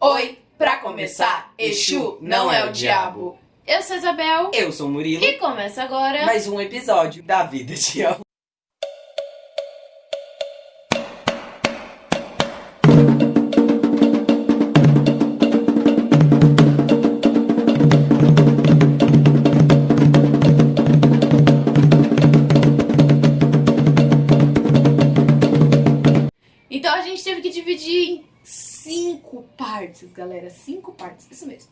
Oi, pra começar, Exu não é o diabo. Eu sou a Isabel Eu sou o Murilo. e começa agora. Mais um episódio da Vida de El. Partes, galera. Cinco partes, isso mesmo.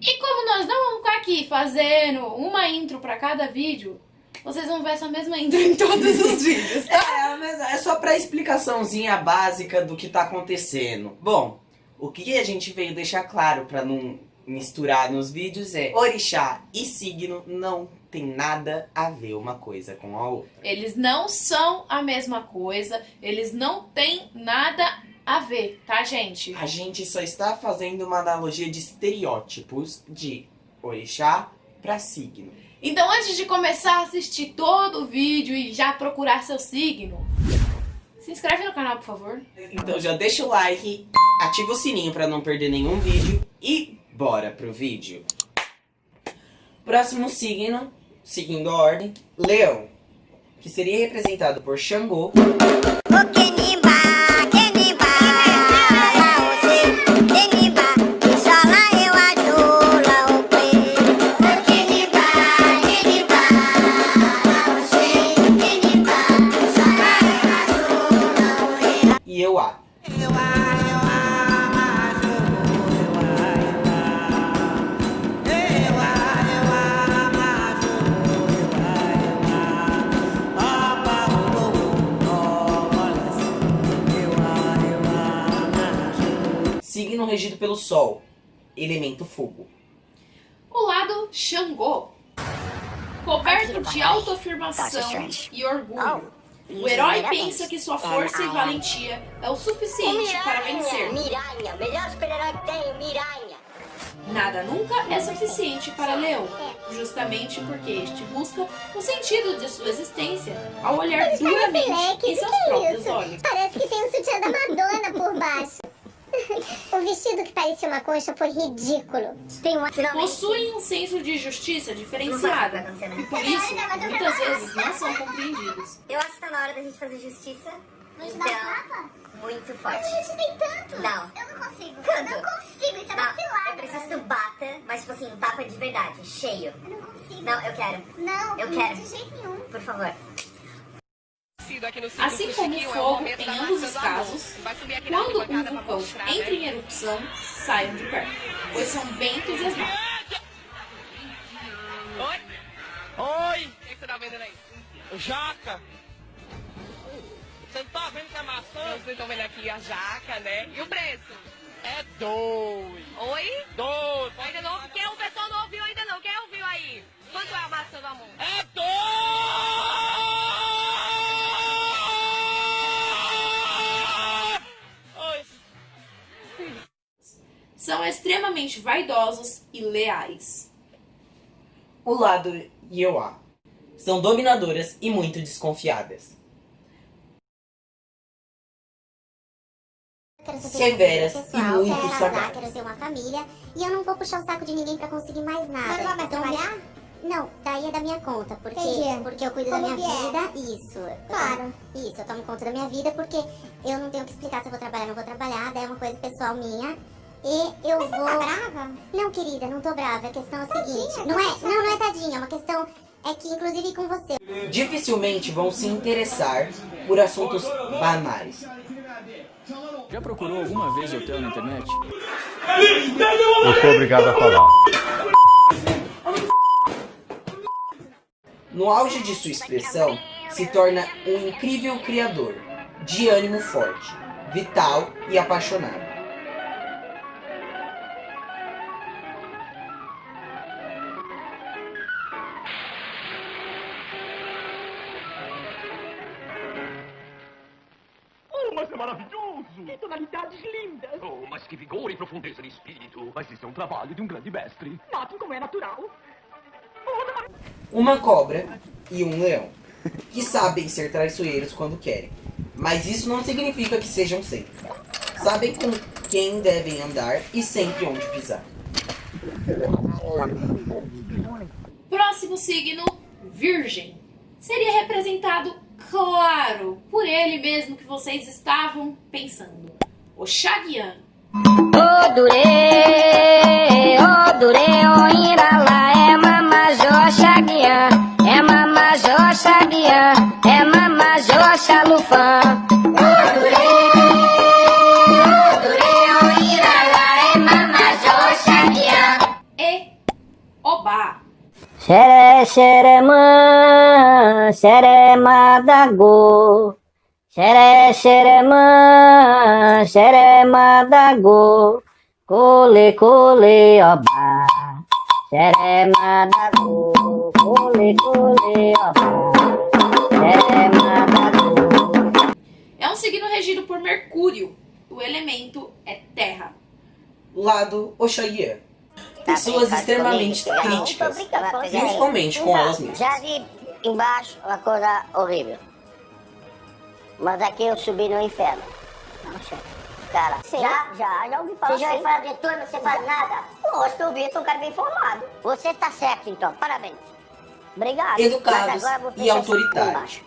E como nós não vamos ficar aqui fazendo uma intro pra cada vídeo, vocês vão ver essa mesma intro em todos os vídeos, tá? É, mas é só pra explicaçãozinha básica do que tá acontecendo. Bom, o que a gente veio deixar claro pra não misturar nos vídeos é orixá e signo não tem nada a ver uma coisa com a outra. Eles não são a mesma coisa, eles não têm nada a ver, tá, gente? A gente só está fazendo uma analogia de estereótipos de orixá pra signo. Então, antes de começar a assistir todo o vídeo e já procurar seu signo, se inscreve no canal, por favor. Então já deixa o like, ativa o sininho pra não perder nenhum vídeo e bora pro vídeo. Próximo signo, seguindo a ordem, Leão, que seria representado por Xangô, e Euá. Signo regido pelo Sol, elemento fogo. O lado Xangô. Coberto de autoafirmação e orgulho. O herói pensa que sua força e valentia é o suficiente para vencer. Miranha, melhor super-herói que tem, Miranha. Nada nunca é suficiente para Leão, justamente porque este busca o sentido de sua existência ao olhar duramente em seus próprios olhos. Parece que tem um sutiã da Madonna por baixo. o vestido que parecia uma concha foi ridículo. Tem uma... Possuem um senso de justiça diferenciado e por isso muitas vezes não são compreendidos. Eu acho que tá na hora da gente fazer justiça. Mas Então, dá muito Mas forte. a gente tem tanto. Não. Eu não consigo. Canto. Eu não consigo, isso é uma eu preciso que tu bata, mas tipo assim, tapa de verdade, cheio. Eu não consigo. Não, eu quero, Não, Eu não, quero. de jeito nenhum. por favor. Assim como o fogo em ambos os casos, quando um vulcão entra em erupção, saiam de perto, pois são bem entusiasmados. Oi? Oi! O que, você tá vendendo aí? Jaca! Você não tá vendo que é maçã? Vocês estão vendo aqui a jaca, né? E o preço? É dois. Oi? Dois. Ainda não, quem o pessoal não ouviu ainda não. Quem ouviu aí? Quanto é a maçã do amor? É dois! São extremamente vaidosos e leais. O lado Ioá. São dominadoras e muito desconfiadas. Quero ser Severas pessoal, e muito quero sagazes. ter uma família. E eu não vou puxar o saco de ninguém pra conseguir mais nada. Mas não vai Então, trabalhar? Não, daí é da minha conta, porque, Entendi. porque eu cuido Como da minha vier. vida, isso. Eu Claro. tomo- isso, eu tomo conta da minha vida, porque eu não tenho que explicar se eu vou trabalhar ou não vou trabalhar, daí é uma coisa pessoal minha. E eu Mas você vou. tá brava? Não, querida, não tô brava. A questão é a seguinte. Tadinha, Não é, tá não, não é tadinha, é uma questão. É que, inclusive, com você. Dificilmente vão se interessar por assuntos banais. Já procurou alguma vez hotel na internet? Eu sou obrigado a falar. No auge de sua expressão, se torna um incrível criador, de ânimo forte, vital e apaixonado. Tonalidades lindas! Oh, mas que vigor e profundeza de espírito! Mas isso é um trabalho de um grande mestre. Notem como é natural. Uma cobra e um leão, que sabem ser traiçoeiros quando querem, mas isso não significa que sejam sempre. Sabem com quem devem andar e sempre onde pisar. Próximo signo, Virgem. Seria representado, claro, por ele mesmo que vocês estavam pensando. O Xaguian. Ô dure, ô dure, ô iralá, é mamajó xaguiã, é mamajó xaguiã, é mamajó xalufã. Xere, xeremã, xerema da go. Xere, xeremã, xerema da go. Cole, cole, oba. Xerema da go. Cole, cole, oba. Xerema da go. É um signo regido por Mercúrio. O elemento é terra. Lado Oxaguian. Pessoas extremamente críticas, principalmente com elas mesmas. Já vi embaixo uma coisa horrível. Mas aqui eu subi no inferno. Cara, já, já, já ouvi falar. Você já ouviu falar de turma, você faz nada? Lógico que eu eu sou um cara bem informado. Você tá certo então, parabéns. Obrigado. Educados Mas e autoritários.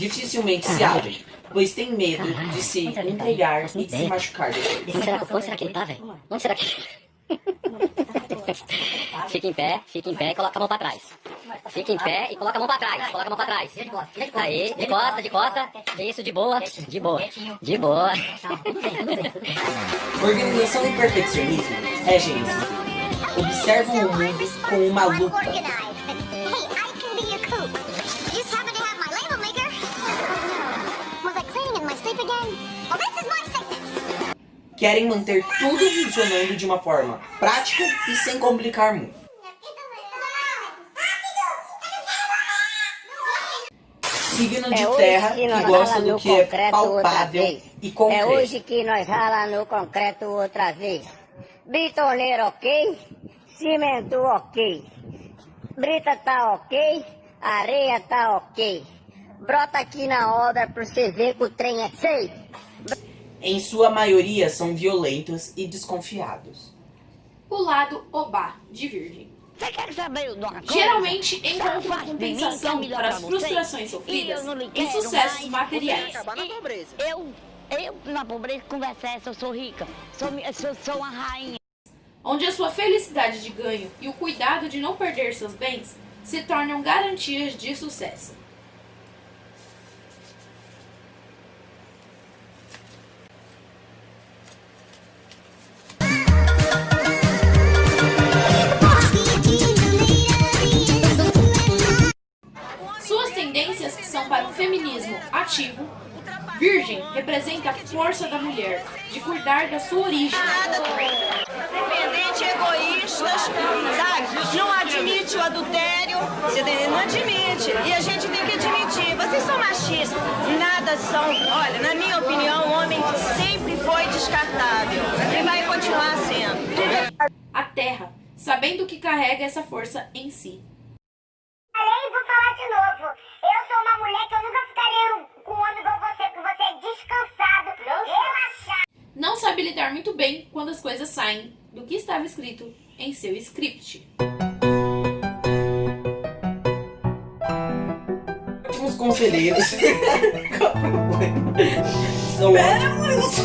Dificilmente se abrem, pois têm medo de se entregar e de se machucar depois. Onde será, onde será que ele tá, velho? Onde será que... Fica em pé, fica em pé e coloca a mão pra trás. Fica em pé e coloca a mão pra trás. Coloca a mão pra trás. Aí, de costa, de costa. Isso, de boa, de boa, de boa. Organização e perfeccionismo regem esse Observam o mundo com uma lupa. Querem manter tudo funcionando de uma forma prática e sem complicar muito. Signo de É terra que que gosta do que é palpável e É concreto. hoje que nós rala no concreto outra vez. Bitoneiro ok, cimento ok, brita tá ok, areia tá ok. Brota aqui na obra pra você ver que o trem é feio. Em sua maioria são violentos e desconfiados. O lado Obá, de Virgem. Você quer saber de uma coisa? Geralmente encontram é compensação melhor para as frustrações sofridas E em sucessos materiais. Eu, eu na pobreza conversa essa, eu sou rica. Sou, sou, sou uma rainha. onde a sua felicidade de ganho e o cuidado de não perder seus bens se tornam garantias de sucesso. São para o feminismo ativo. Virgem representa a força da mulher de cuidar da sua origem. Independente, egoístas, sabe? Não admite o adultério, você não admite. E a gente tem que admitir. Vocês são machistas, nada são. Olha, na minha opinião, o homem sempre foi descartável e vai continuar sendo. A terra, sabendo que carrega essa força em si. Além, vou falar de novo. Eu sou uma mulher que eu nunca ficaria com um homem igual você, porque você é descansado, relaxado. Não sabe lidar muito bem quando as coisas saem do que estava escrito em seu script. Ótimos conselheiros. são ótimos.